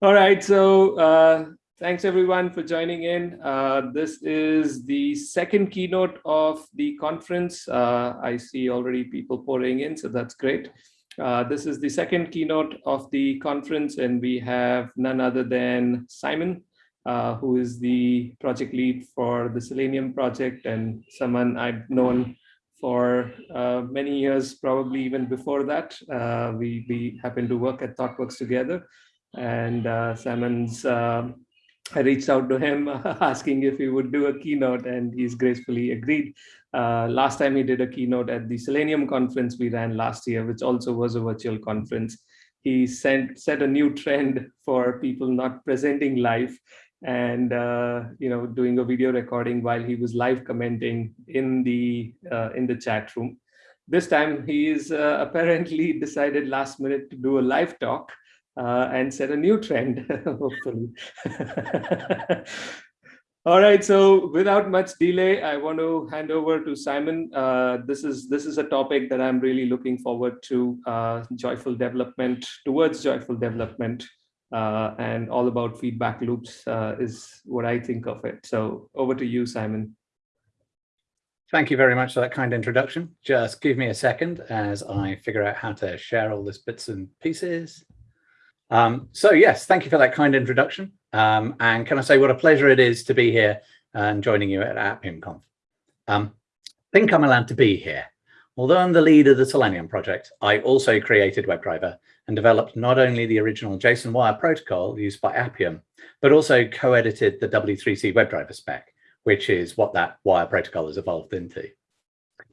All right, so uh, thanks everyone for joining in. Uh, this is the second keynote of the conference. Uh, I see already people pouring in, so that's great. Uh, this is the second keynote of the conference, and we have none other than Simon, uh, who is the project lead for the Selenium project and someone I've known for uh, many years, probably even before that. we, we happen to work at ThoughtWorks together and uh, Simon's, um, I reached out to him asking if he would do a keynote and he's gracefully agreed. Uh, last time he did a keynote at the Selenium conference we ran last year, which also was a virtual conference. He sent, set a new trend for people not presenting live and uh, you know doing a video recording while he was live commenting in the uh, in the chat room. This time he's uh, apparently decided last minute to do a live talk uh, and set a new trend, hopefully. All right, so without much delay, I want to hand over to Simon. Uh, this is this is a topic that I'm really looking forward to, uh, joyful development, towards joyful development, uh, and all about feedback loops uh, is what I think of it. So over to you, Simon. Thank you very much for that kind introduction. Just give me a second as I figure out how to share all this bits and pieces. Um, so yes, thank you for that kind introduction. Um, and can I say what a pleasure it is to be here and joining you at AppiumConf. Um, I think I'm allowed to be here. Although I'm the lead of the Selenium project, I also created WebDriver and developed not only the original JSON wire protocol used by Appium, but also co-edited the W3C WebDriver spec, which is what that wire protocol has evolved into.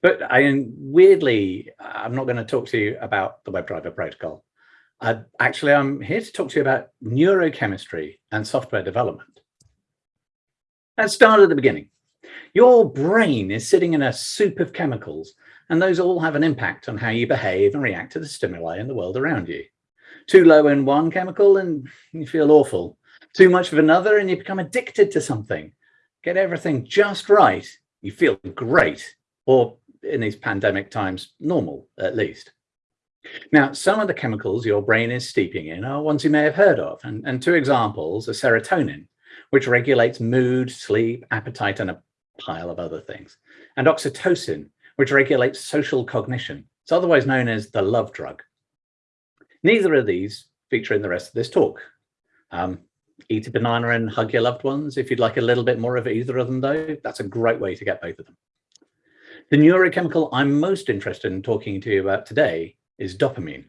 But I weirdly, I'm not going to talk to you about the WebDriver protocol. Uh, actually, I'm here to talk to you about neurochemistry and software development. Let's start at the beginning. Your brain is sitting in a soup of chemicals, and those all have an impact on how you behave and react to the stimuli in the world around you. Too low in one chemical and you feel awful. Too much of another and you become addicted to something. Get everything just right, you feel great, or in these pandemic times, normal at least. Now, some of the chemicals your brain is steeping in are ones you may have heard of, and, and two examples are serotonin, which regulates mood, sleep, appetite, and a pile of other things, and oxytocin, which regulates social cognition. It's otherwise known as the love drug. Neither of these feature in the rest of this talk. Um, eat a banana and hug your loved ones. If you'd like a little bit more of either of them, though, that's a great way to get both of them. The neurochemical I'm most interested in talking to you about today is dopamine.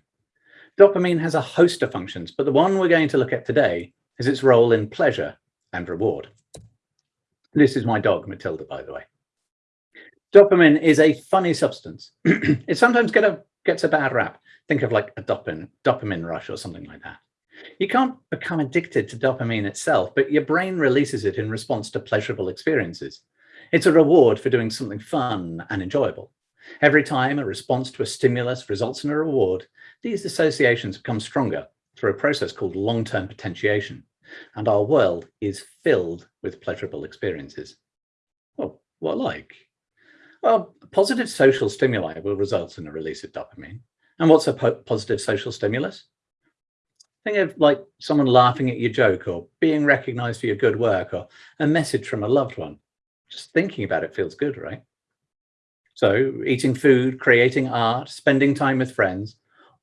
Dopamine has a host of functions, but the one we're going to look at today is its role in pleasure and reward. This is my dog, Matilda, by the way. Dopamine is a funny substance. it sometimes get a, gets a bad rap. Think of like a dopamine, dopamine rush or something like that. You can't become addicted to dopamine itself, but your brain releases it in response to pleasurable experiences. It's a reward for doing something fun and enjoyable. Every time a response to a stimulus results in a reward, these associations become stronger through a process called long-term potentiation, and our world is filled with pleasurable experiences. Well, what like? Well, positive social stimuli will result in a release of dopamine. And what's a po positive social stimulus? Think of like someone laughing at your joke or being recognized for your good work or a message from a loved one. Just thinking about it feels good, right? So eating food, creating art, spending time with friends,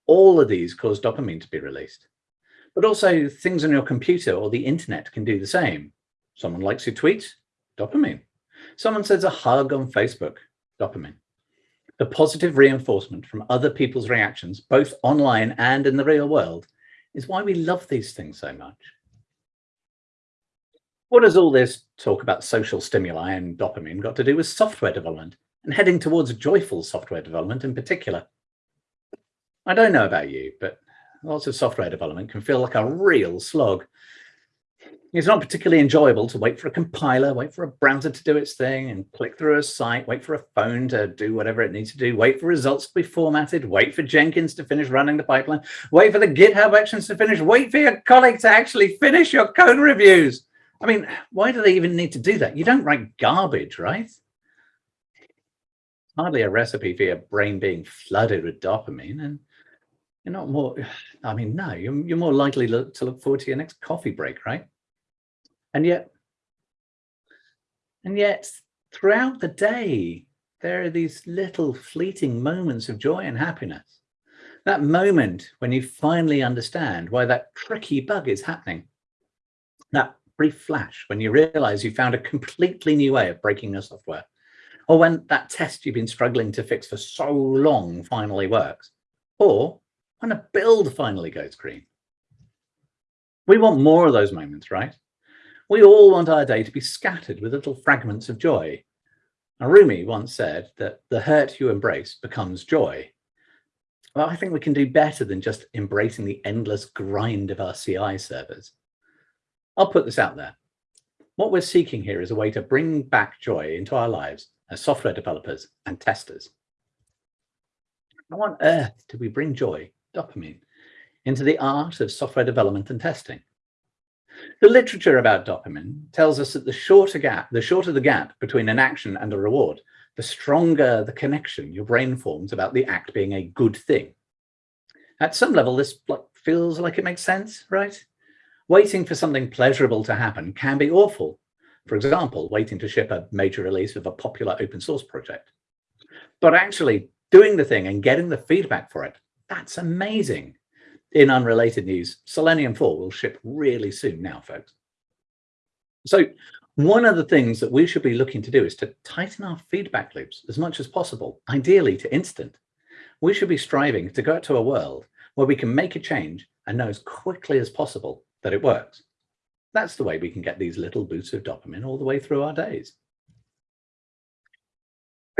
all of these cause dopamine to be released. But also things on your computer or the internet can do the same. Someone likes your tweet, dopamine. Someone sends a hug on Facebook, dopamine. The positive reinforcement from other people's reactions, both online and in the real world, is why we love these things so much. What does all this talk about social stimuli and dopamine got to do with software development and heading towards joyful software development in particular. I don't know about you, but lots of software development can feel like a real slog. It's not particularly enjoyable to wait for a compiler, wait for a browser to do its thing and click through a site, wait for a phone to do whatever it needs to do, wait for results to be formatted, wait for Jenkins to finish running the pipeline, wait for the GitHub actions to finish, wait for your colleague to actually finish your code reviews. I mean, why do they even need to do that? You don't write garbage, right? Hardly a recipe for your brain being flooded with dopamine. And You're not more, I mean, no, you're, you're more likely look, to look forward to your next coffee break, right? And yet, and yet throughout the day, there are these little fleeting moments of joy and happiness. That moment when you finally understand why that tricky bug is happening. That brief flash when you realize you found a completely new way of breaking your software. Or when that test you've been struggling to fix for so long finally works. Or when a build finally goes green. We want more of those moments, right? We all want our day to be scattered with little fragments of joy. Now, Rumi once said that the hurt you embrace becomes joy. Well, I think we can do better than just embracing the endless grind of our CI servers. I'll put this out there. What we're seeking here is a way to bring back joy into our lives as software developers and testers. How on earth do we bring joy, dopamine, into the art of software development and testing? The literature about dopamine tells us that the shorter gap, the shorter the gap between an action and a reward, the stronger the connection your brain forms about the act being a good thing. At some level, this feels like it makes sense, right? Waiting for something pleasurable to happen can be awful. For example, waiting to ship a major release of a popular open source project. But actually doing the thing and getting the feedback for it, that's amazing. In unrelated news, Selenium 4 will ship really soon now, folks. So one of the things that we should be looking to do is to tighten our feedback loops as much as possible, ideally to instant. We should be striving to go to a world where we can make a change and know as quickly as possible that it works. That's the way we can get these little boosts of dopamine all the way through our days.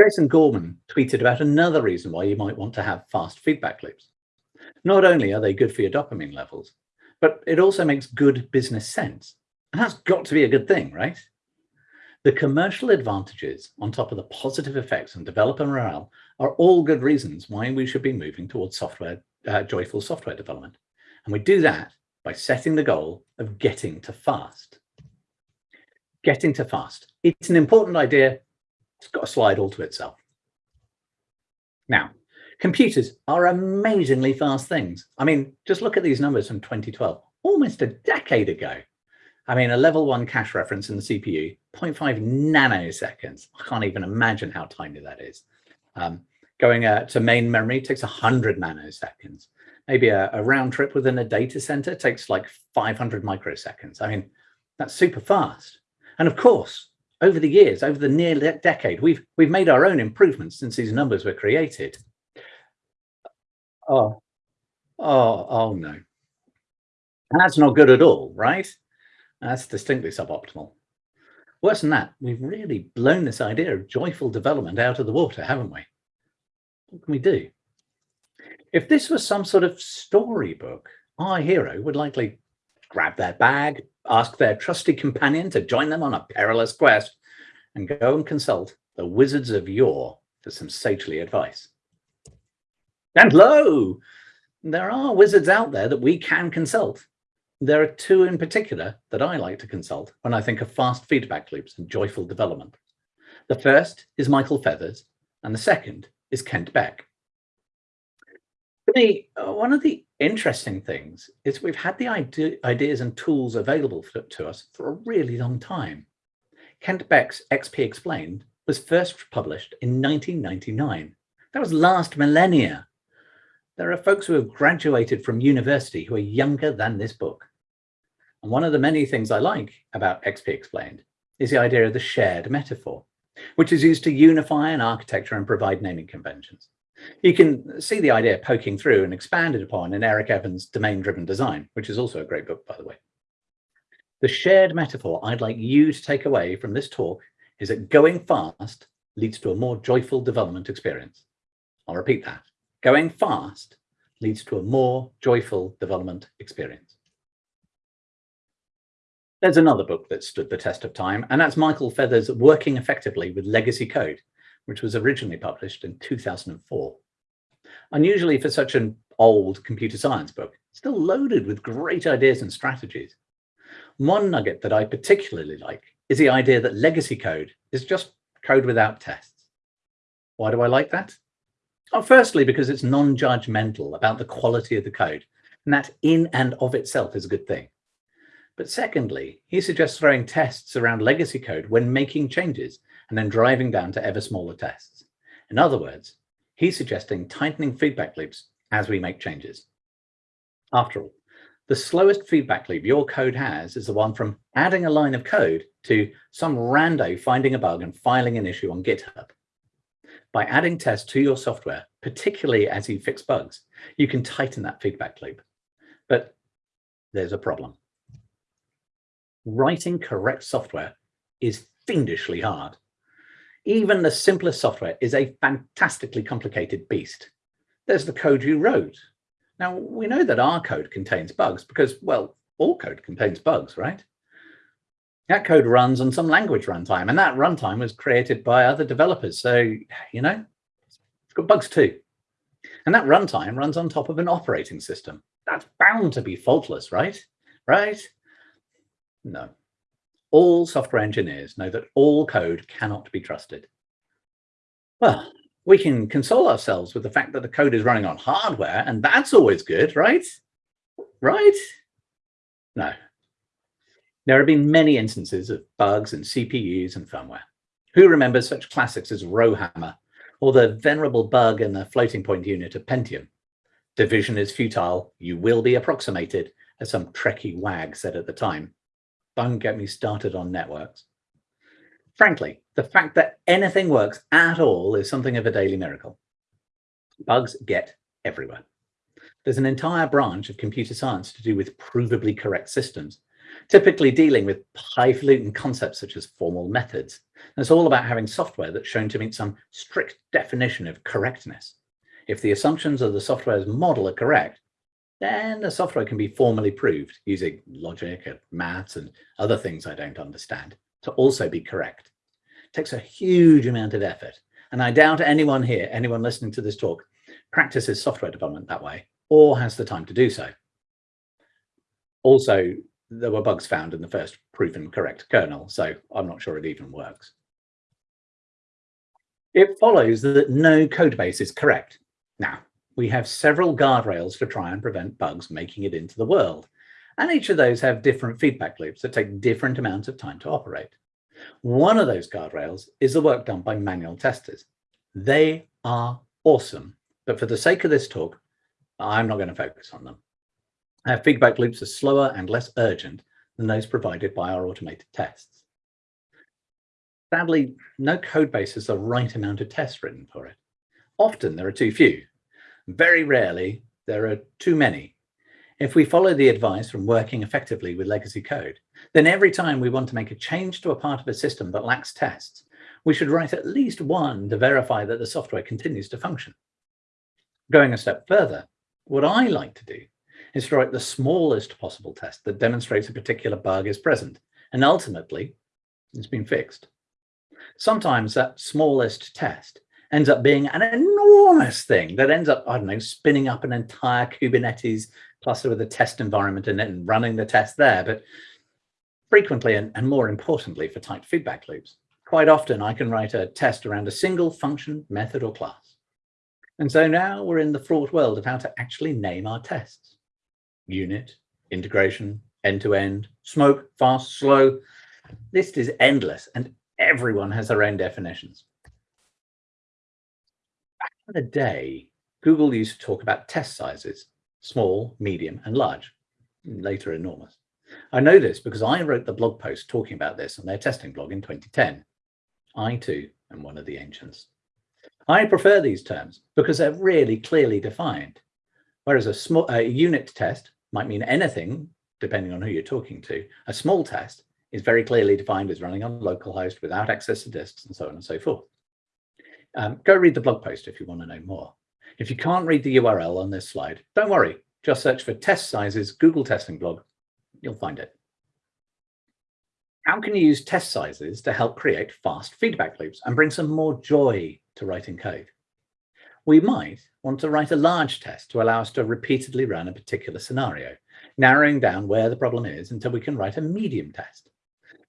Jason Gorman tweeted about another reason why you might want to have fast feedback loops. Not only are they good for your dopamine levels, but it also makes good business sense and that's got to be a good thing, right? The commercial advantages on top of the positive effects on developer morale are all good reasons why we should be moving towards software, uh, joyful software development. And we do that by setting the goal of getting to fast. Getting to fast. It's an important idea. It's got a slide all to itself. Now, computers are amazingly fast things. I mean, just look at these numbers from 2012, almost a decade ago. I mean, a level one cache reference in the CPU, 0.5 nanoseconds. I can't even imagine how tiny that is. Um, going uh, to main memory takes 100 nanoseconds. Maybe a, a, round trip within a data center takes like 500 microseconds. I mean, that's super fast. And of course, over the years, over the near decade, we've we've made our own improvements since these numbers were created. Oh, oh, oh no. That's not good at all, right? That's distinctly suboptimal. Worse than that, we've really blown this idea of joyful development out of the water, haven't we? What can we do? If this was some sort of storybook, our hero would likely grab their bag, ask their trusty companion to join them on a perilous quest, and go and consult the wizards of yore for some sagely advice. And lo, there are wizards out there that we can consult there are two in particular that I like to consult when I think of fast feedback loops and joyful development. The first is Michael Feathers, and the second is Kent Beck. Uh, one of the interesting things is we've had the ide ideas and tools available for, to us for a really long time. Kent Beck's XP Explained was first published in 1999. That was last millennia. There are folks who have graduated from university who are younger than this book. And one of the many things I like about XP Explained is the idea of the shared metaphor, which is used to unify an architecture and provide naming conventions. You can see the idea poking through and expanded upon in Eric Evans' Domain-Driven Design, which is also a great book, by the way. The shared metaphor I'd like you to take away from this talk is that going fast leads to a more joyful development experience. I'll repeat that. Going fast leads to a more joyful development experience. There's another book that stood the test of time, and that's Michael Feathers' Working Effectively with Legacy Code, which was originally published in 2004. Unusually for such an old computer science book, still loaded with great ideas and strategies. One nugget that I particularly like is the idea that legacy code is just code without tests. Why do I like that? Firstly, because it's non-judgmental about the quality of the code, and that in and of itself is a good thing. But secondly, he suggests throwing tests around legacy code when making changes and then driving down to ever smaller tests. In other words, he's suggesting tightening feedback loops as we make changes. After all, the slowest feedback loop your code has is the one from adding a line of code to some rando finding a bug and filing an issue on GitHub. By adding tests to your software, particularly as you fix bugs, you can tighten that feedback loop. But there's a problem. Writing correct software is fiendishly hard. Even the simplest software is a fantastically complicated beast. There's the code you wrote. Now, we know that our code contains bugs because, well, all code contains bugs, right? That code runs on some language runtime, and that runtime was created by other developers. So, you know, it's got bugs too. And that runtime runs on top of an operating system. That's bound to be faultless, right? Right? No all software engineers know that all code cannot be trusted. Well, we can console ourselves with the fact that the code is running on hardware, and that's always good, right? Right? No. There have been many instances of bugs in CPUs and firmware. Who remembers such classics as Rowhammer or the venerable bug in the floating point unit of Pentium? Division is futile, you will be approximated, as some Trekkie wag said at the time. Don't get me started on networks. Frankly, the fact that anything works at all is something of a daily miracle. Bugs get everywhere. There's an entire branch of computer science to do with provably correct systems, typically dealing with highfalutin concepts such as formal methods. And it's all about having software that's shown to meet some strict definition of correctness. If the assumptions of the software's model are correct, then the software can be formally proved using logic and maths and other things I don't understand to also be correct. It takes a huge amount of effort. And I doubt anyone here, anyone listening to this talk, practices software development that way or has the time to do so. Also, there were bugs found in the first proven correct kernel, so I'm not sure it even works. It follows that no code base is correct. Now, we have several guardrails to try and prevent bugs making it into the world. And each of those have different feedback loops that take different amounts of time to operate. One of those guardrails is the work done by manual testers. They are awesome, but for the sake of this talk, I'm not going to focus on them. Our feedback loops are slower and less urgent than those provided by our automated tests. Sadly, no code base has the right amount of tests written for it. Often there are too few, very rarely, there are too many. If we follow the advice from working effectively with legacy code, then every time we want to make a change to a part of a system that lacks tests, we should write at least one to verify that the software continues to function. Going a step further, what I like to do is to write the smallest possible test that demonstrates a particular bug is present, and ultimately, it's been fixed. Sometimes that smallest test ends up being an enormous thing that ends up, I don't know, spinning up an entire Kubernetes cluster with a test environment in it and running the test there. But frequently, and, and more importantly for tight feedback loops, quite often I can write a test around a single function, method, or class. And so now we're in the fraught world of how to actually name our tests. Unit, integration, end-to-end, -end, smoke, fast, slow. List is endless and everyone has their own definitions the day, Google used to talk about test sizes, small, medium, and large, later enormous. I know this because I wrote the blog post talking about this on their testing blog in 2010. I too am one of the ancients. I prefer these terms because they're really clearly defined. Whereas a small a unit test might mean anything, depending on who you're talking to. A small test is very clearly defined as running on localhost without access to disks and so on and so forth. Um, go read the blog post if you want to know more. If you can't read the URL on this slide, don't worry. Just search for test sizes Google testing blog. You'll find it. How can you use test sizes to help create fast feedback loops and bring some more joy to writing code? We might want to write a large test to allow us to repeatedly run a particular scenario, narrowing down where the problem is until we can write a medium test.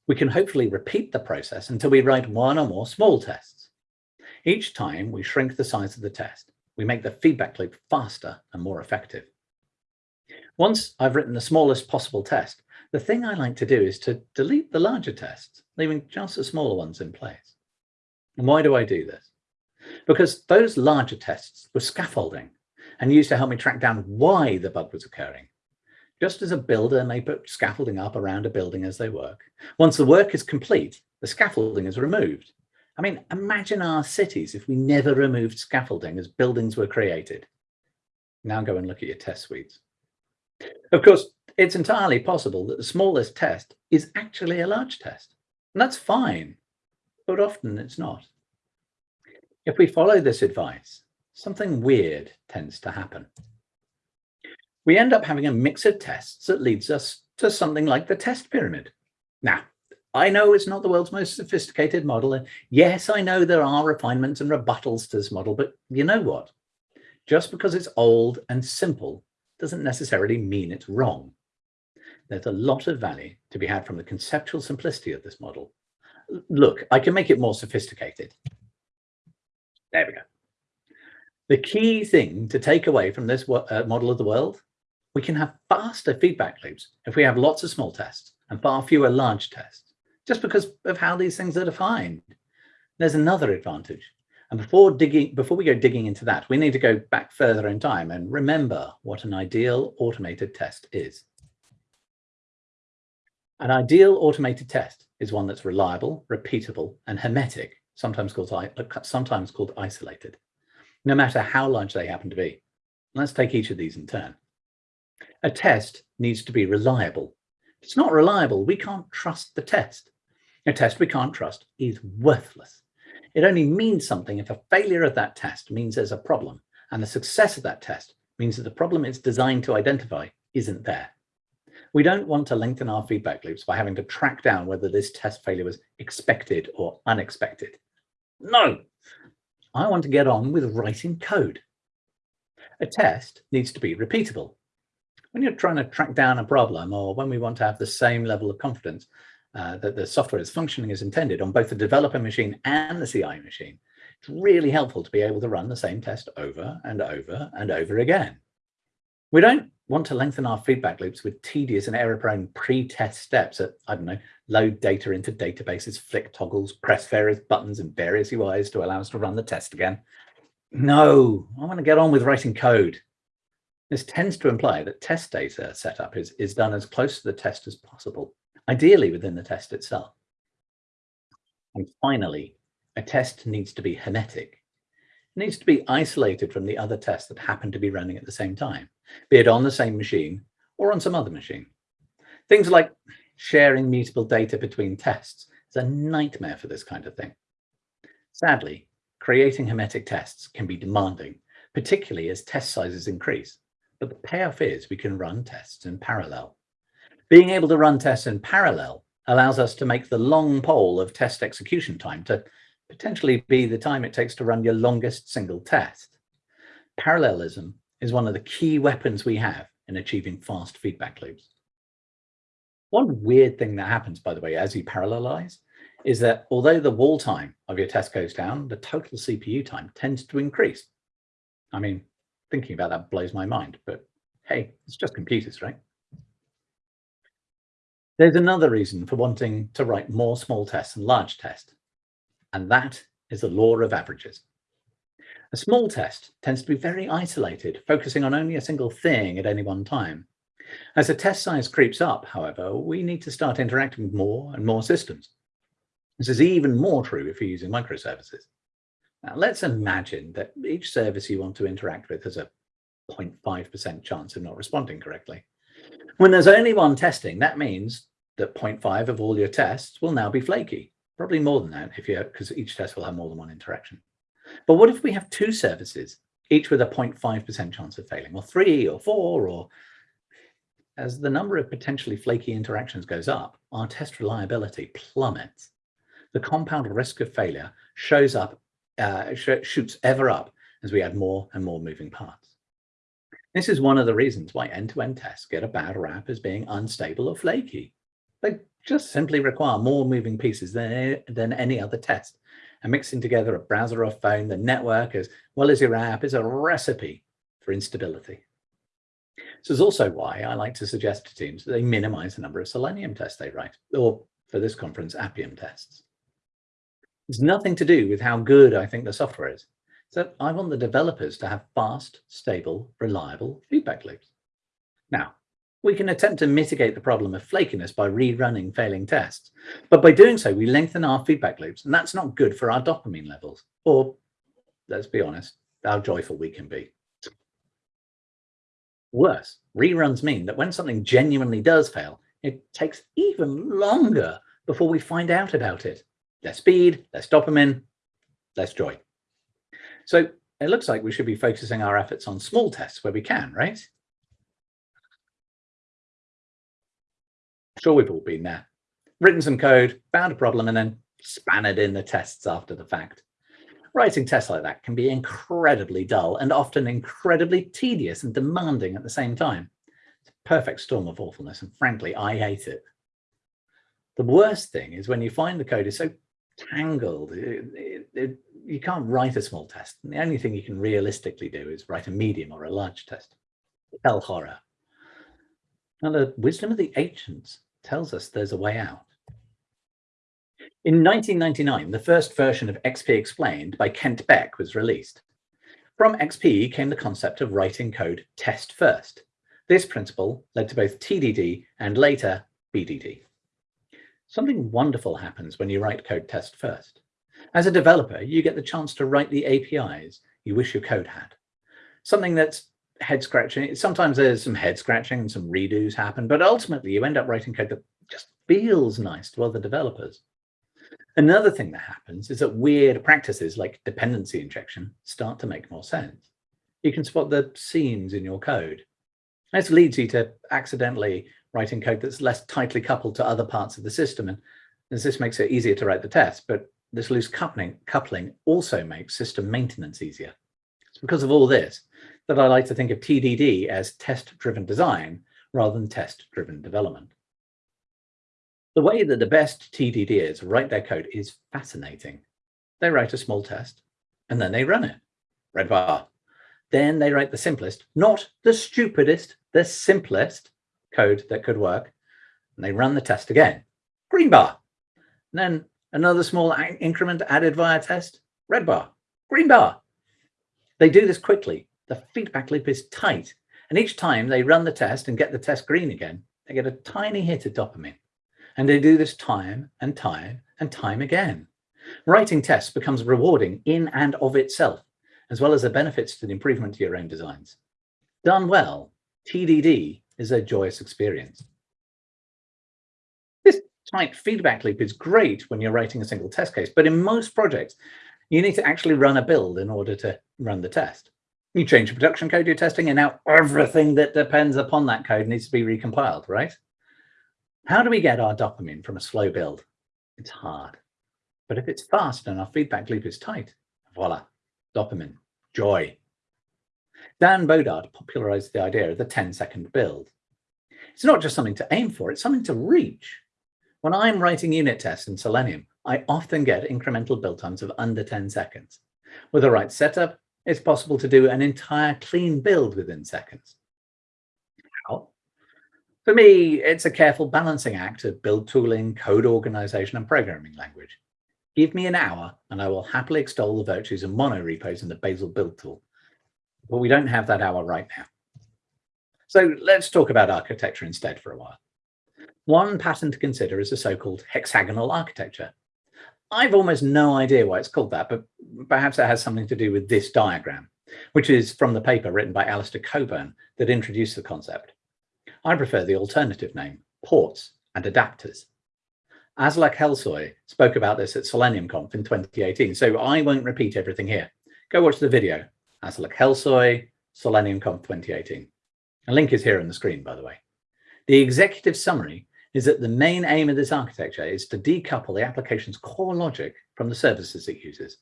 We can hopefully repeat the process until we write one or more small tests. Each time we shrink the size of the test We make the feedback loop faster and more effective. Once I've written the smallest possible test, the thing I like to do is to delete the larger tests, leaving just the smaller ones in place. And why do I do this? Because those larger tests were scaffolding and used to help me track down why the bug was occurring. Just as a builder may put scaffolding up around a building as they work, once the work is complete, the scaffolding is removed. I mean, imagine our cities if we never removed scaffolding as buildings were created. Now go and look at your test suites. Of course, it's entirely possible that the smallest test is actually a large test. And that's fine, but often it's not. If we follow this advice, something weird tends to happen. We end up having a mix of tests that leads us to something like the test pyramid. Now, I know it's not the world's most sophisticated model. And yes, I know there are refinements and rebuttals to this model, but you know what? Just because it's old and simple doesn't necessarily mean it's wrong. There's a lot of value to be had from the conceptual simplicity of this model. Look, I can make it more sophisticated. There we go. The key thing to take away from this uh, model of the world, we can have faster feedback loops if we have lots of small tests and far fewer large tests, just because of how these things are defined. There's another advantage. And before digging, before we go digging into that, we need to go back further in time and remember what an ideal automated test is. An ideal automated test is one that's reliable, repeatable, and hermetic, sometimes called, uh, sometimes called isolated, no matter how large they happen to be. Let's take each of these in turn. A test needs to be reliable. If it's not reliable, we can't trust the test. A test we can't trust is worthless. It only means something if a failure of that test means there's a problem, and the success of that test means that the problem it's designed to identify isn't there. We don't want to lengthen our feedback loops by having to track down whether this test failure was expected or unexpected. No, I want to get on with writing code. A test needs to be repeatable. When you're trying to track down a problem or when we want to have the same level of confidence uh, that the software is functioning as intended on both the developer machine and the CI machine, it's really helpful to be able to run the same test over and over and over again. We don't want to lengthen our feedback loops with tedious and error-prone pre-test steps that, I don't know, load data into databases, flick toggles, press various buttons and various UIs to allow us to run the test again. No, I want to get on with writing code. This tends to imply that test data setup is, is done as close to the test as possible ideally within the test itself. And finally, a test needs to be hermetic. It needs to be isolated from the other tests that happen to be running at the same time, be it on the same machine or on some other machine. Things like sharing mutable data between tests is a nightmare for this kind of thing. Sadly, creating hermetic tests can be demanding, particularly as test sizes increase, but the payoff is we can run tests in parallel. Being able to run tests in parallel allows us to make the long pole of test execution time to potentially be the time it takes to run your longest single test. Parallelism is one of the key weapons we have in achieving fast feedback loops. One weird thing that happens, by the way, as you parallelize, is that although the wall time of your test goes down, the total CPU time tends to increase. I mean, thinking about that blows my mind, but hey, it's just computers, right? There's another reason for wanting to write more small tests and large tests, and that is the law of averages. A small test tends to be very isolated, focusing on only a single thing at any one time. As the test size creeps up, however, we need to start interacting with more and more systems. This is even more true if you're using microservices. Now, let's imagine that each service you want to interact with has a 0.5% chance of not responding correctly. When there's only one testing, that means that 0.5 of all your tests will now be flaky. Probably more than that if you because each test will have more than one interaction. But what if we have two services, each with a 0.5% chance of failing, or three or four, or as the number of potentially flaky interactions goes up, our test reliability plummets. The compound risk of failure shows up, uh, sh shoots ever up as we add more and more moving parts. This is one of the reasons why end-to-end -end tests get a bad rap as being unstable or flaky. They just simply require more moving pieces than, than any other test. and mixing together a browser or phone, the network, as well as your app is a recipe for instability. This is also why I like to suggest to teams that they minimize the number of Selenium tests they write, or for this conference, Appium tests. It's nothing to do with how good I think the software is. So I want the developers to have fast, stable, reliable feedback loops. Now, we can attempt to mitigate the problem of flakiness by rerunning failing tests. But by doing so, we lengthen our feedback loops, and that's not good for our dopamine levels, or let's be honest, how joyful we can be. Worse, reruns mean that when something genuinely does fail, it takes even longer before we find out about it. Less speed, less dopamine, less joy. So it looks like we should be focusing our efforts on small tests where we can, right? Sure, we've all been there. Written some code, found a problem, and then spanned in the tests after the fact. Writing tests like that can be incredibly dull and often incredibly tedious and demanding at the same time. It's a perfect storm of awfulness, and frankly, I hate it. The worst thing is when you find the code is so tangled, it, it, it, you can't write a small test. The only thing you can realistically do is write a medium or a large test. Hell horror. Now, the wisdom of the ancients tells us there's a way out. In 1999, the first version of XP Explained by Kent Beck was released. From XP came the concept of writing code test first. This principle led to both TDD and later BDD. Something wonderful happens when you write code test first. As a developer, you get the chance to write the APIs you wish your code had. Something that's head scratching. Sometimes there's some head scratching and some redos happen, but ultimately you end up writing code that just feels nice to other developers. Another thing that happens is that weird practices like dependency injection start to make more sense. You can spot the seams in your code. This leads you to accidentally writing code that's less tightly coupled to other parts of the system. And this makes it easier to write the test, but this loose coupling, coupling also makes system maintenance easier. It's because of all this that I like to think of TDD as test-driven design rather than test-driven development. The way that the best TDDers write their code is fascinating. They write a small test and then they run it. Red bar. Then they write the simplest, not the stupidest, the simplest code that could work. And they run the test again. Green bar. And then another small increment added via test. Red bar. Green bar. They do this quickly the feedback loop is tight. And each time they run the test and get the test green again, they get a tiny hit of dopamine. And they do this time and time and time again. Writing tests becomes rewarding in and of itself, as well as the benefits to the improvement to your own designs. Done well, TDD is a joyous experience. Tight feedback loop is great when you're writing a single test case, but in most projects, you need to actually run a build in order to run the test. You change the production code you're testing, and now everything that depends upon that code needs to be recompiled, right? How do we get our dopamine from a slow build? It's hard. But if it's fast and our feedback loop is tight, voila, dopamine, joy. Dan Bodart popularized the idea of the 10 second build. It's not just something to aim for, it's something to reach. When I'm writing unit tests in Selenium, I often get incremental build times of under 10 seconds. With the right setup, it's possible to do an entire clean build within seconds. How? For me, it's a careful balancing act of build tooling, code organization, and programming language. Give me an hour and I will happily extol the virtues of mono repos and the Bazel build tool. But we don't have that hour right now. So let's talk about architecture instead for a while. One pattern to consider is the so-called hexagonal architecture, I've almost no idea why it's called that, but perhaps it has something to do with this diagram, which is from the paper written by Alistair Cockburn that introduced the concept. I prefer the alternative name, ports and adapters. Aslak Hellesøy spoke about this at Selenium Conf in 2018, so I won't repeat everything here. Go watch the video, Aslak Hellesøy, Selenium Conf 2018. A link is here on the screen, by the way. The executive summary is that the main aim of this architecture is to decouple the application's core logic from the services it uses.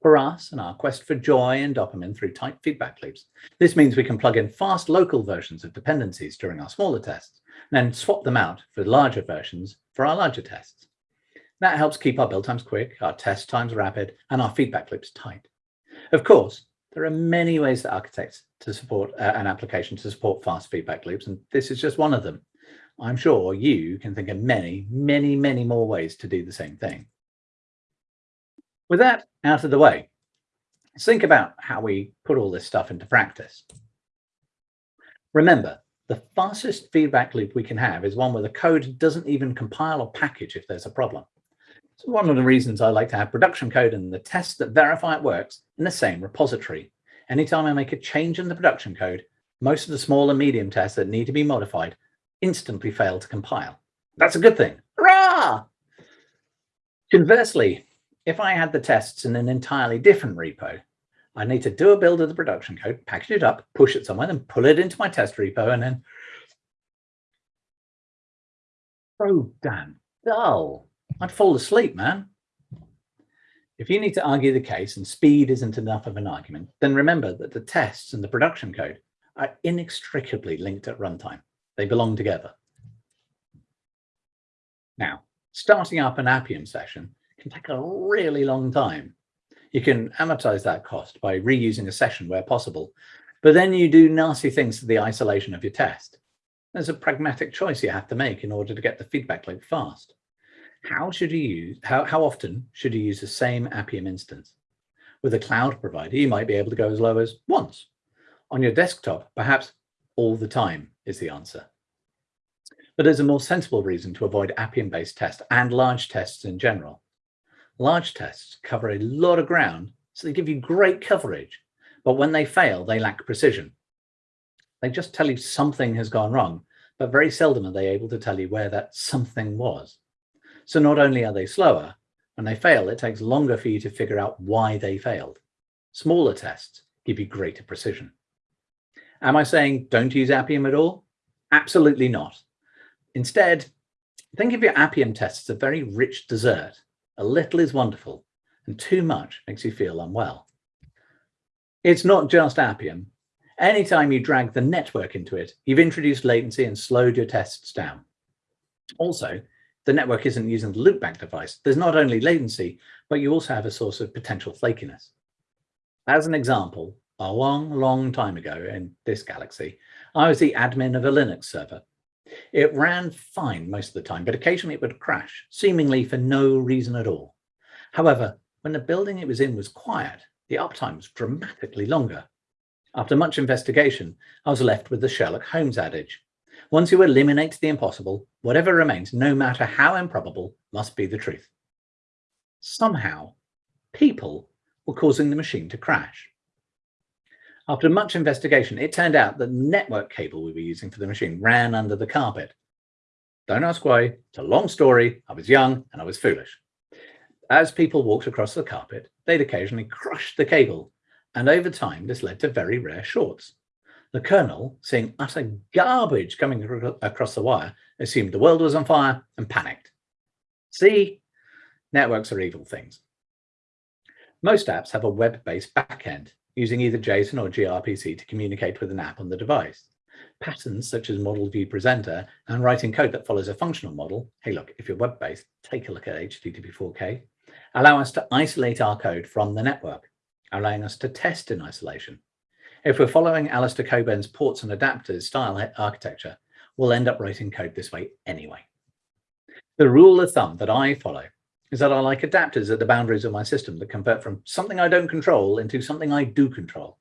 For us and our quest for joy and dopamine through tight feedback loops, this means we can plug in fast local versions of dependencies during our smaller tests, and then swap them out for larger versions for our larger tests. That helps keep our build times quick, our test times rapid, and our feedback loops tight. Of course, there are many ways that architects to support uh, an application to support fast feedback loops, and this is just one of them. I'm sure you can think of many, many, many more ways to do the same thing. With that out of the way, let's think about how we put all this stuff into practice. Remember, the fastest feedback loop we can have is one where the code doesn't even compile or package if there's a problem. So one of the reasons I like to have production code and the tests that verify it works in the same repository. Anytime I make a change in the production code, most of the small and medium tests that need to be modified instantly fail to compile. That's a good thing. Hurrah! Conversely, if I had the tests in an entirely different repo, I need to do a build of the production code, package it up, push it somewhere, then pull it into my test repo, and then so damn dull. I'd fall asleep, man. If you need to argue the case and speed isn't enough of an argument, then remember that the tests and the production code are inextricably linked at runtime. They belong together. Now, starting up an Appium session can take a really long time. You can amortize that cost by reusing a session where possible, but then you do nasty things to the isolation of your test. There's a pragmatic choice you have to make in order to get the feedback loop fast. How should you use, how, how often should you use the same Appium instance? With a cloud provider, you might be able to go as low as once. On your desktop, perhaps all the time is the answer. But there's a more sensible reason to avoid Appium-based tests and large tests in general. Large tests cover a lot of ground, so they give you great coverage. But when they fail, they lack precision. They just tell you something has gone wrong, but very seldom are they able to tell you where that something was. So not only are they slower, when they fail, it takes longer for you to figure out why they failed. Smaller tests give you greater precision. Am I saying don't use Appium at all? Absolutely not. Instead, think of your Appium tests as a very rich dessert. A little is wonderful, and too much makes you feel unwell. It's not just Appium. Anytime you drag the network into it, you've introduced latency and slowed your tests down. Also, the network isn't using the loopback device. There's not only latency, but you also have a source of potential flakiness. As an example, a long, long time ago in this galaxy, I was the admin of a Linux server. It ran fine most of the time, but occasionally it would crash, seemingly for no reason at all. However, when the building it was in was quiet, the uptime was dramatically longer. After much investigation, I was left with the Sherlock Holmes adage. Once you eliminate the impossible, whatever remains, no matter how improbable, must be the truth. Somehow, people were causing the machine to crash. After much investigation, it turned out that the network cable we were using for the machine ran under the carpet. Don't ask why. It's a long story. I was young and I was foolish. As people walked across the carpet, they'd occasionally crush the cable, and over time this led to very rare shorts. The kernel, seeing utter garbage coming across the wire, assumed the world was on fire and panicked. See, networks are evil things. Most apps have a web-based backend, using either JSON or gRPC to communicate with an app on the device. Patterns such as Model View Presenter and writing code that follows a functional model, hey look, if you're web-based, take a look at HTTP4K, allow us to isolate our code from the network, allowing us to test in isolation. If we're following Alistair Cockburn's ports and adapters style architecture, we'll end up writing code this way anyway. The rule of thumb that I follow is that I like adapters at the boundaries of my system that convert from something I don't control into something I do control.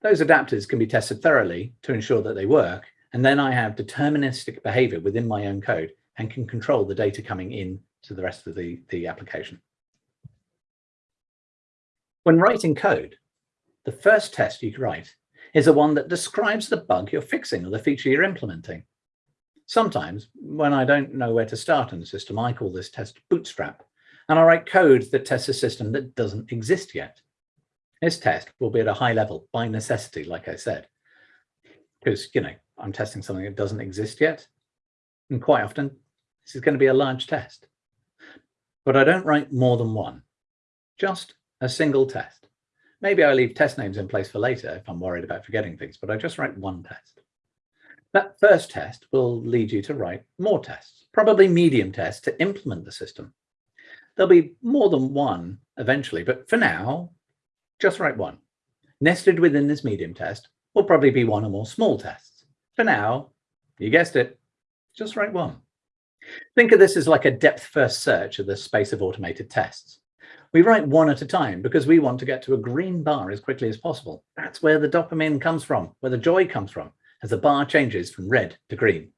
Those adapters can be tested thoroughly to ensure that they work, and then I have deterministic behavior within my own code and can control the data coming in to the rest of the, the application. When writing code, the first test you write is the one that describes the bug you're fixing or the feature you're implementing. Sometimes when I don't know where to start in the system, I call this test bootstrap, and I write code that tests a system that doesn't exist yet. This test will be at a high level by necessity, like I said, because, you know, I'm testing something that doesn't exist yet. And quite often, this is going to be a large test. But I don't write more than one, just a single test. Maybe I leave test names in place for later if I'm worried about forgetting things, but I just write one test. That first test will lead you to write more tests, probably medium tests to implement the system. There'll be more than one eventually, but for now, just write one. Nested within this medium test will probably be one or more small tests. For now, you guessed it, just write one. Think of this as like a depth first search of the space of automated tests. We write one at a time because we want to get to a green bar as quickly as possible. That's where the dopamine comes from, where the joy comes from, as the bar changes from red to green.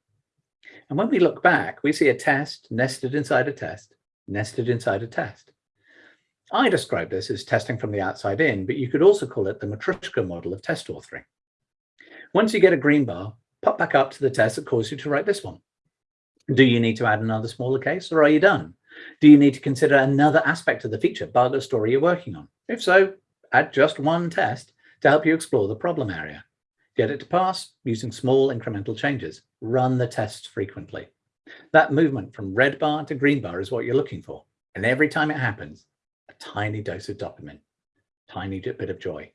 And when we look back, we see a test nested inside a test, nested inside a test. I describe this as testing from the outside in, but you could also call it the Matryoshka model of test authoring. Once you get a green bar, pop back up to the test that caused you to write this one. Do you need to add another smaller case or are you done? Do you need to consider another aspect of the feature, bug or story you're working on? If so, add just one test to help you explore the problem area. Get it to pass using small incremental changes. Run the tests frequently. That movement from red bar to green bar is what you're looking for. And every time it happens, a tiny dose of dopamine, tiny bit of joy.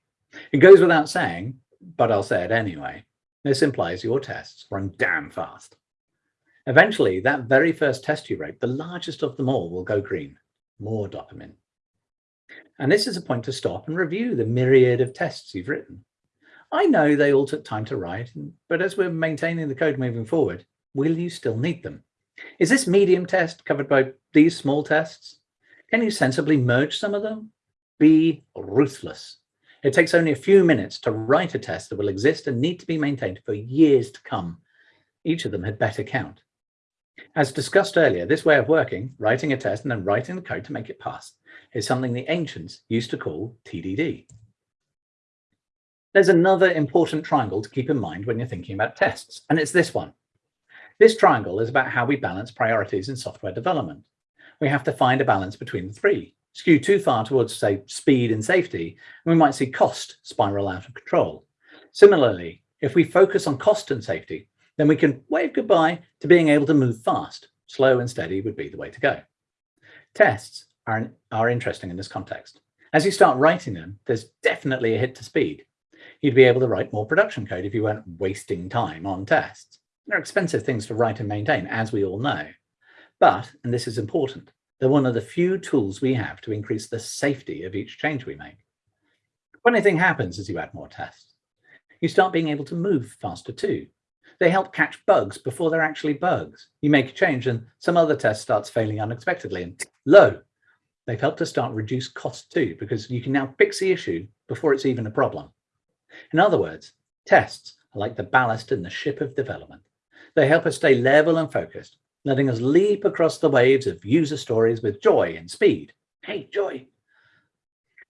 It goes without saying, but I'll say it anyway. This implies your tests run damn fast. Eventually, that very first test you wrote, the largest of them all, will go green, more dopamine. And this is a point to stop and review the myriad of tests you've written. I know they all took time to write, but as we're maintaining the code moving forward, will you still need them? Is this medium test covered by these small tests? Can you sensibly merge some of them? Be ruthless. It takes only a few minutes to write a test that will exist and need to be maintained for years to come. Each of them had better count. As discussed earlier, this way of working, writing a test and then writing the code to make it pass, is something the ancients used to call TDD. There's another important triangle to keep in mind when you're thinking about tests, and it's this one. This triangle is about how we balance priorities in software development. We have to find a balance between the three. Skew too far towards, say, speed and safety, and we might see cost spiral out of control. Similarly, if we focus on cost and safety, then we can wave goodbye to being able to move fast. Slow and steady would be the way to go. Tests are, are interesting in this context. As you start writing them, there's definitely a hit to speed. You'd be able to write more production code if you weren't wasting time on tests. They're expensive things to write and maintain, as we all know. But, and this is important, they're one of the few tools we have to increase the safety of each change we make. Funny thing happens as you add more tests. You start being able to move faster too. They help catch bugs before they're actually bugs. You make a change and some other test starts failing unexpectedly and lo, they've helped to start reduce cost too, because you can now fix the issue before it's even a problem. In other words, tests are like the ballast in the ship of development. They help us stay level and focused, letting us leap across the waves of user stories with joy and speed. Hey, joy.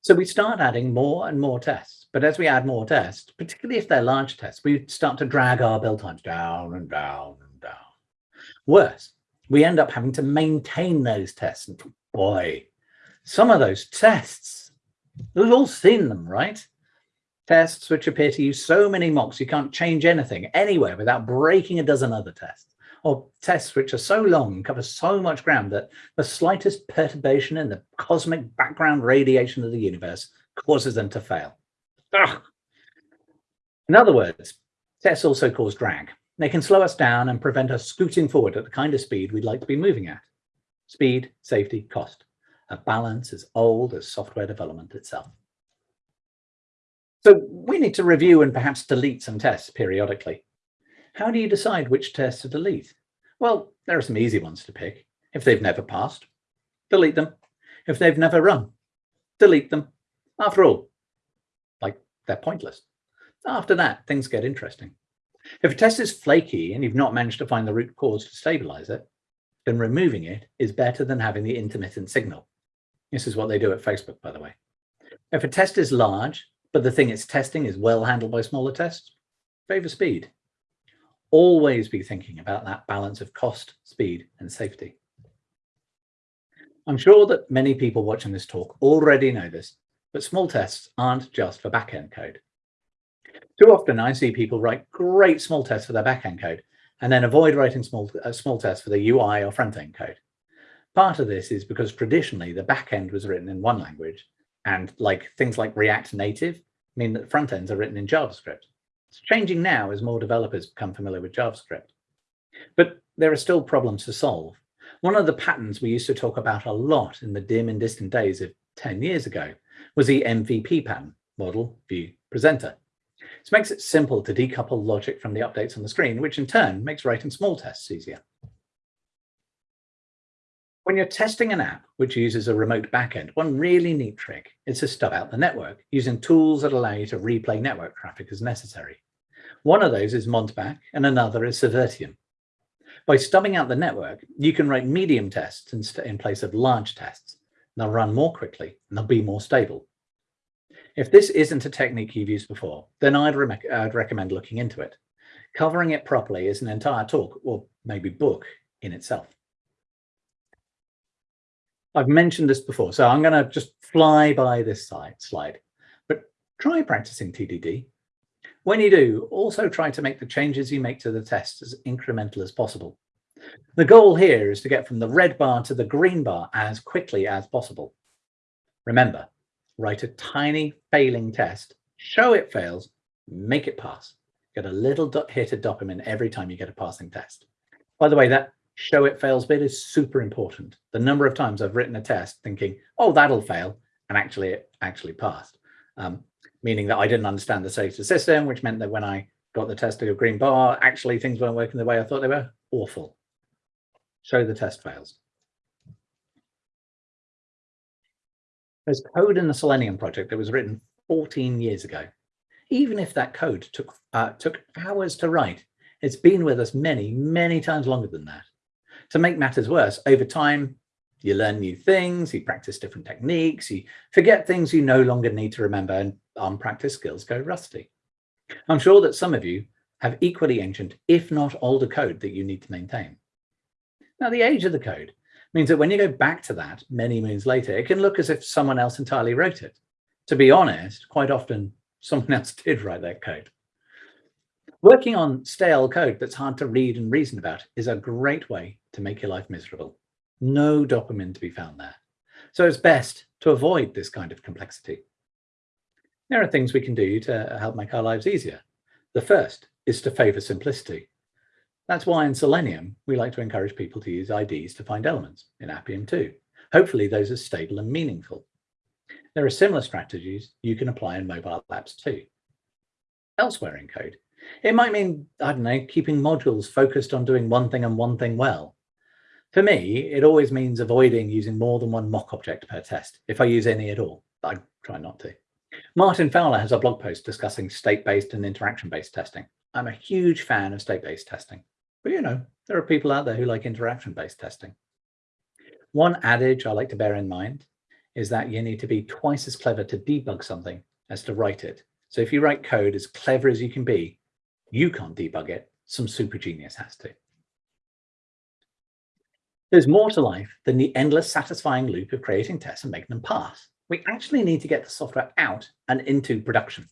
So we start adding more and more tests. But as we add more tests, particularly if they're large tests, we start to drag our build times down and down and down. Worse, we end up having to maintain those tests. And boy, some of those tests, we've all seen them, right? Tests which appear to use so many mocks you can't change anything anywhere without breaking a dozen other tests or tests which are so long and cover so much ground that the slightest perturbation in the cosmic background radiation of the universe causes them to fail. Ugh. In other words, tests also cause drag. They can slow us down and prevent us scooting forward at the kind of speed we'd like to be moving at. Speed, safety, cost. A balance as old as software development itself. So we need to review and perhaps delete some tests periodically. How do you decide which tests to delete? Well, there are some easy ones to pick. If they've never passed, delete them. If they've never run, delete them. After all, like they're pointless. After that, things get interesting. If a test is flaky and you've not managed to find the root cause to stabilize it, then removing it is better than having the intermittent signal. This is what they do at Facebook, by the way. If a test is large, but the thing it's testing is well handled by smaller tests, favor speed always be thinking about that balance of cost, speed, and safety. I'm sure that many people watching this talk already know this, but small tests aren't just for backend code. Too often I see people write great small tests for their backend code and then avoid writing small, uh, small tests for the UI or front-end code. Part of this is because traditionally the backend was written in one language and like things like React Native mean that front ends are written in JavaScript. It's changing now as more developers become familiar with JavaScript. But there are still problems to solve. One of the patterns we used to talk about a lot in the dim and distant days of 10 years ago was the MVP pattern, model, view, presenter. This makes it simple to decouple logic from the updates on the screen, which in turn makes writing small tests easier. When you're testing an app which uses a remote backend, one really neat trick is to stub out the network using tools that allow you to replay network traffic as necessary. One of those is Mountebank and another is Servirtium. By stubbing out the network, you can write medium tests in place of large tests. They'll run more quickly and they'll be more stable. If this isn't a technique you've used before, then I'd, re I'd recommend looking into it. Covering it properly is an entire talk or maybe book in itself. I've mentioned this before, so I'm going to just fly by this side, slide, but try practicing TDD. When you do, also try to make the changes you make to the test as incremental as possible. The goal here is to get from the red bar to the green bar as quickly as possible. Remember, write a tiny failing test, show it fails, make it pass. Get a little hit of dopamine every time you get a passing test. By the way, that show it fails bit is super important. The number of times I've written a test thinking, oh, that'll fail, and actually it actually passed. Um, meaning that I didn't understand the the system, which meant that when I got the test to a green bar, actually things weren't working the way I thought they were. Awful. Show the test fails. There's code in the Selenium project that was written 14 years ago. Even if that code took, uh, took hours to write, it's been with us many, many times longer than that. To make matters worse, over time, you learn new things, you practice different techniques, you forget things you no longer need to remember and unpracticed skills go rusty. I'm sure that some of you have equally ancient, if not older code that you need to maintain. Now, the age of the code means that when you go back to that many moons later, it can look as if someone else entirely wrote it. To be honest, quite often someone else did write that code. Working on stale code that's hard to read and reason about is a great way to make your life miserable. No dopamine to be found there. So it's best to avoid this kind of complexity. There are things we can do to help make our lives easier. The first is to favor simplicity. That's why in Selenium, we like to encourage people to use IDs to find elements, in Appium too. Hopefully those are stable and meaningful. There are similar strategies you can apply in mobile apps too. Elsewhere in code, it might mean, I don't know, keeping modules focused on doing one thing and one thing well. For me, it always means avoiding using more than one mock object per test, if I use any at all. I try not to. Martin Fowler has a blog post discussing state-based and interaction-based testing. I'm a huge fan of state-based testing, but you know, there are people out there who like interaction-based testing. One adage I like to bear in mind is that you need to be twice as clever to debug something as to write it. So if you write code as clever as you can be, you can't debug it, some super genius has to. There's more to life than the endless satisfying loop of creating tests and making them pass. We actually need to get the software out and into production.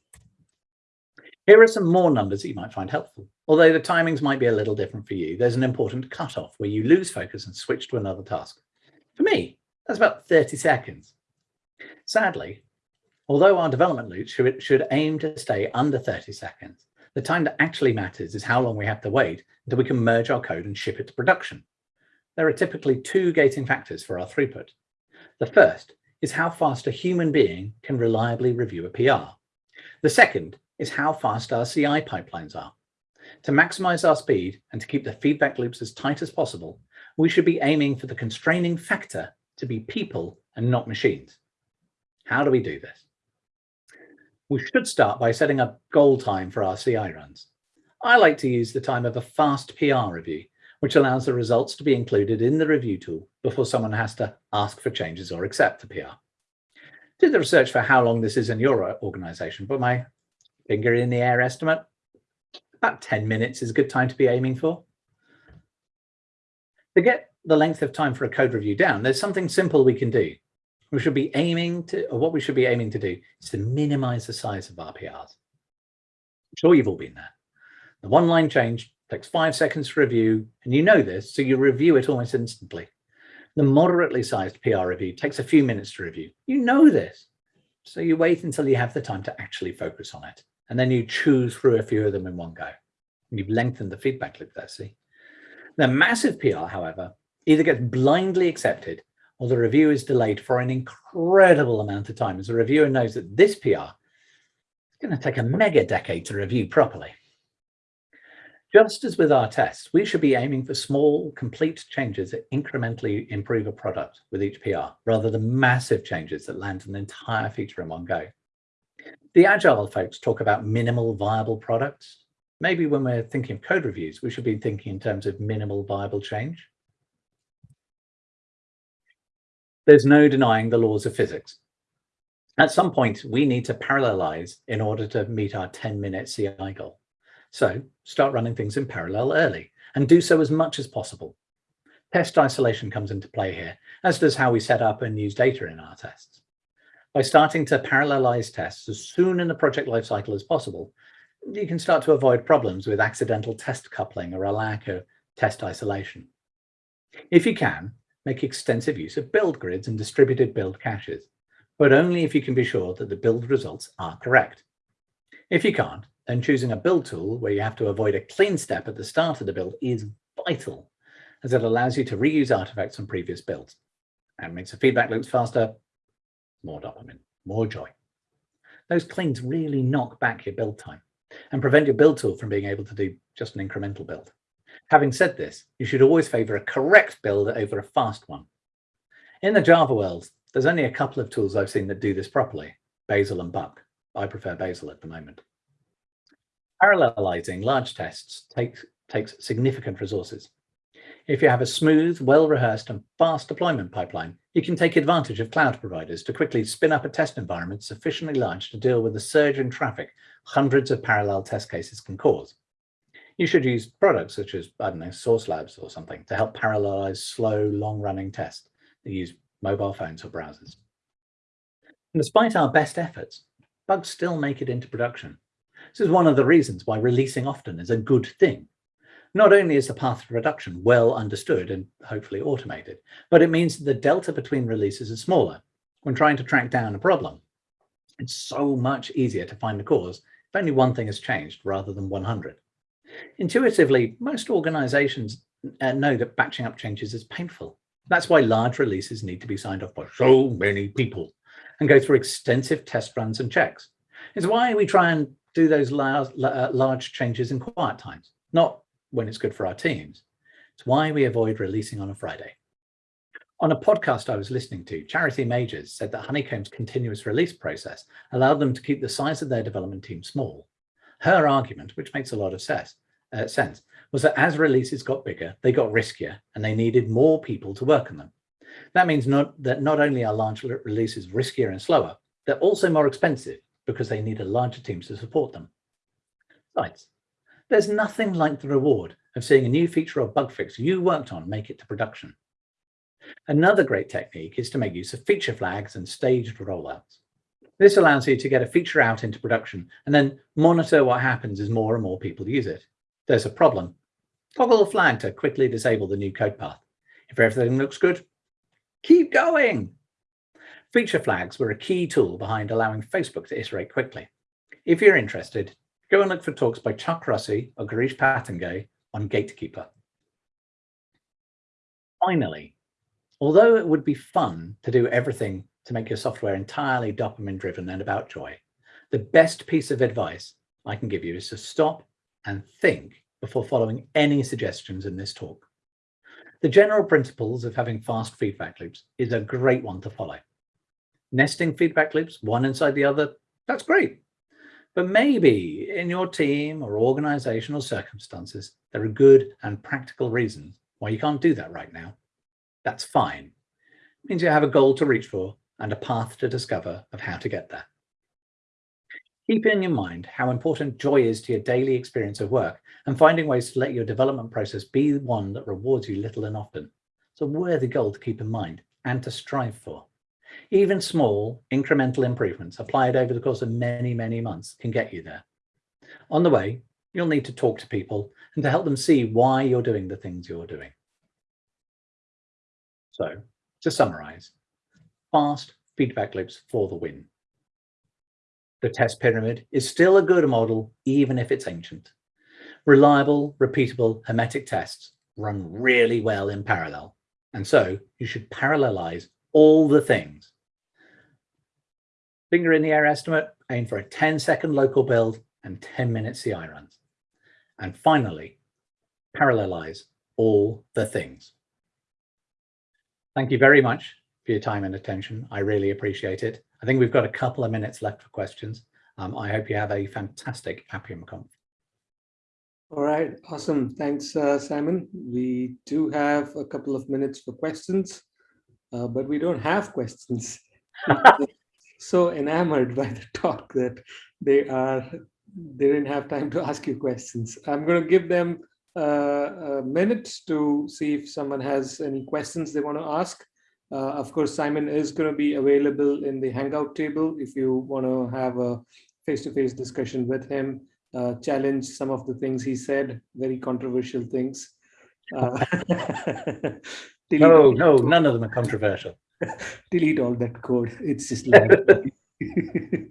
Here are some more numbers that you might find helpful. Although the timings might be a little different for you, there's an important cutoff where you lose focus and switch to another task. For me, that's about 30 seconds. Sadly, although our development loop should, should aim to stay under 30 seconds, the time that actually matters is how long we have to wait until we can merge our code and ship it to production. There are typically two gating factors for our throughput. The first is how fast a human being can reliably review a PR. The second is how fast our CI pipelines are. To maximize our speed and to keep the feedback loops as tight as possible, we should be aiming for the constraining factor to be people and not machines. How do we do this? We should start by setting a goal time for our CI runs. I like to use the time of a fast PR review, which allows the results to be included in the review tool before someone has to ask for changes or accept the PR. Did the research for how long this is in your organization, but my finger in the air estimate, about 10 minutes is a good time to be aiming for. To get the length of time for a code review down, there's something simple we can do we should be aiming to, or what we should be aiming to do is to minimize the size of our PRs. I'm sure you've all been there. The one line change takes five seconds to review, and you know this, so you review it almost instantly. The moderately sized PR review takes a few minutes to review. You know this, so you wait until you have the time to actually focus on it, and then you choose through a few of them in one go. And you've lengthened the feedback loop there, see? The massive PR, however, either gets blindly accepted or the review is delayed for an incredible amount of time as the reviewer knows that this PR is going to take a mega decade to review properly. Just as with our tests, we should be aiming for small, complete changes that incrementally improve a product with each PR, rather than massive changes that land an entire feature in one go. The Agile folks talk about minimal viable products. Maybe when we're thinking of code reviews, we should be thinking in terms of minimal viable change. There's no denying the laws of physics. At some point, we need to parallelize in order to meet our 10 minute CI goal. So start running things in parallel early and do so as much as possible. Test isolation comes into play here, as does how we set up and use data in our tests. By starting to parallelize tests as soon in the project lifecycle as possible, you can start to avoid problems with accidental test coupling or a lack of test isolation. If you can, make extensive use of build grids and distributed build caches, but only if you can be sure that the build results are correct. If you can't, then choosing a build tool where you have to avoid a clean step at the start of the build is vital, as it allows you to reuse artifacts from previous builds and makes the feedback loops faster, more dopamine, more joy. Those cleans really knock back your build time and prevent your build tool from being able to do just an incremental build. Having said this, you should always favor a correct build over a fast one. In the Java world, there's only a couple of tools I've seen that do this properly, Bazel and Buck. I prefer Bazel at the moment. Parallelizing large tests takes, takes significant resources. If you have a smooth, well-rehearsed and fast deployment pipeline, you can take advantage of cloud providers to quickly spin up a test environment sufficiently large to deal with the surge in traffic hundreds of parallel test cases can cause. You should use products such as, I don't know, Sauce Labs or something to help parallelize slow, long-running tests that use mobile phones or browsers. And despite our best efforts, bugs still make it into production. This is one of the reasons why releasing often is a good thing. Not only is the path to production well understood and hopefully automated, but it means the delta between releases is smaller when trying to track down a problem. It's so much easier to find the cause if only one thing has changed rather than 100. Intuitively, most organizations uh, know that batching up changes is painful. That's why large releases need to be signed off by so many people and go through extensive test runs and checks. It's why we try and do those large, uh, large changes in quiet times, not when it's good for our teams. It's why we avoid releasing on a Friday. On a podcast I was listening to, Charity Majors said that Honeycomb's continuous release process allowed them to keep the size of their development team small. Her argument, which makes a lot of sense, uh, sense, was that as releases got bigger, they got riskier and they needed more people to work on them. That means not, that not only are large releases riskier and slower, they're also more expensive because they need a larger team to support them. Besides, there's nothing like the reward of seeing a new feature or bug fix you worked on make it to production. Another great technique is to make use of feature flags and staged rollouts. This allows you to get a feature out into production and then monitor what happens as more and more people use it. There's a problem. Toggle the flag to quickly disable the new code path. If everything looks good, keep going. Feature flags were a key tool behind allowing Facebook to iterate quickly. If you're interested, go and look for talks by Chuck Rossi or Girish Patangay on Gatekeeper. Finally, although it would be fun to do everything to make your software entirely dopamine driven and about joy, the best piece of advice I can give you is to stop and think before following any suggestions in this talk. The general principles of having fast feedback loops is a great one to follow nesting feedback loops, one inside the other, that's great. But maybe in your team or organizational circumstances, there are good and practical reasons why you can't do that right now. That's fine. It means you have a goal to reach for and a path to discover of how to get there. Keeping in mind how important joy is to your daily experience of work and finding ways to let your development process be one that rewards you little and often. It's a worthy goal to keep in mind and to strive for. Even small incremental improvements applied over the course of many, many months can get you there. On the way, you'll need to talk to people and to help them see why you're doing the things you're doing. So to summarize, fast feedback loops for the win. The test pyramid is still a good model, even if it's ancient. Reliable, repeatable, hermetic tests run really well in parallel And so you should parallelize all the things. Finger in the air estimate, aim for a 10 second local build and 10 minute CI runs. And finally, parallelize all the things. Thank you very much for your time and attention. I really appreciate it. I think we've got a couple of minutes left for questions. Um, I hope you have a fantastic AppiumConf. All right, awesome. Thanks, uh, Simon. We do have a couple of minutes for questions, uh, but we don't have questions. so enamored by the talk that they are they didn't have time to ask you questions. I'm going to give them uh, a minute to see if someone has any questions they want to ask. Uh, of course, Simon is going to be available in the Hangout table if you want to have a face-to-face -face discussion with him, uh, challenge some of the things he said, very controversial things. Uh, no, no, none of them are controversial. delete all that code. It's just like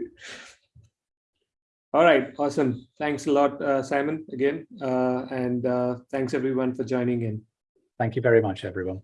All right, awesome. Thanks a lot, uh, Simon, again. Uh, and uh, thanks everyone for joining in. Thank you very much, everyone.